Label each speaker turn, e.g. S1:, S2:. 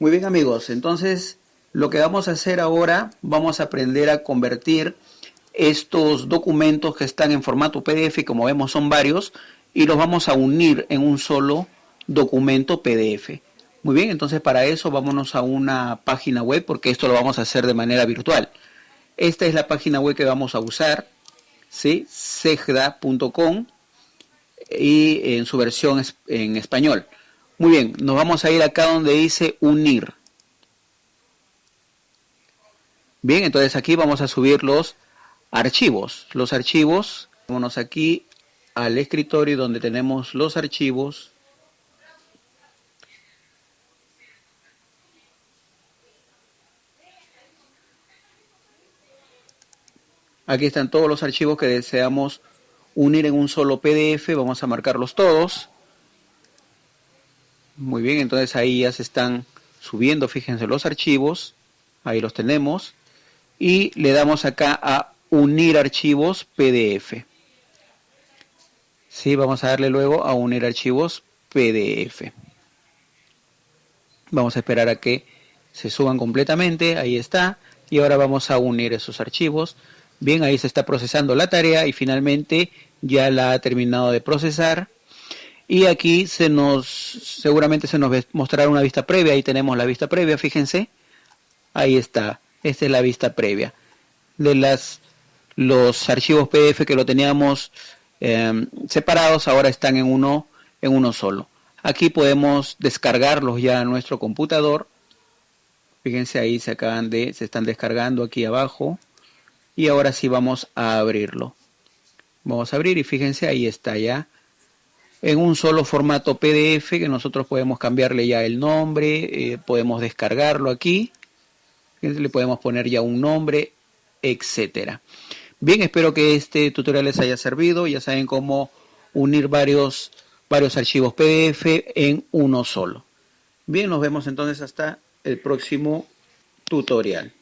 S1: Muy bien amigos, entonces lo que vamos a hacer ahora, vamos a aprender a convertir estos documentos que están en formato PDF, como vemos son varios, y los vamos a unir en un solo documento PDF. Muy bien, entonces para eso vámonos a una página web, porque esto lo vamos a hacer de manera virtual. Esta es la página web que vamos a usar, ¿sí? segda.com y en su versión en español. Muy bien, nos vamos a ir acá donde dice unir. Bien, entonces aquí vamos a subir los archivos. Los archivos, vámonos aquí al escritorio donde tenemos los archivos. Aquí están todos los archivos que deseamos unir en un solo PDF. Vamos a marcarlos todos. Muy bien, entonces ahí ya se están subiendo, fíjense los archivos, ahí los tenemos, y le damos acá a unir archivos PDF. Sí, vamos a darle luego a unir archivos PDF. Vamos a esperar a que se suban completamente, ahí está, y ahora vamos a unir esos archivos. Bien, ahí se está procesando la tarea y finalmente ya la ha terminado de procesar y aquí se nos, seguramente se nos mostrará una vista previa, ahí tenemos la vista previa, fíjense, ahí está, esta es la vista previa. De las, los archivos PDF que lo teníamos em, separados, ahora están en uno, en uno solo. Aquí podemos descargarlos ya a nuestro computador. Fíjense ahí se acaban de, se están descargando aquí abajo. Y ahora sí vamos a abrirlo. Vamos a abrir y fíjense ahí está ya en un solo formato PDF que nosotros podemos cambiarle ya el nombre, eh, podemos descargarlo aquí, le podemos poner ya un nombre, etcétera. Bien, espero que este tutorial les haya servido, ya saben cómo unir varios, varios archivos PDF en uno solo. Bien, nos vemos entonces hasta el próximo tutorial.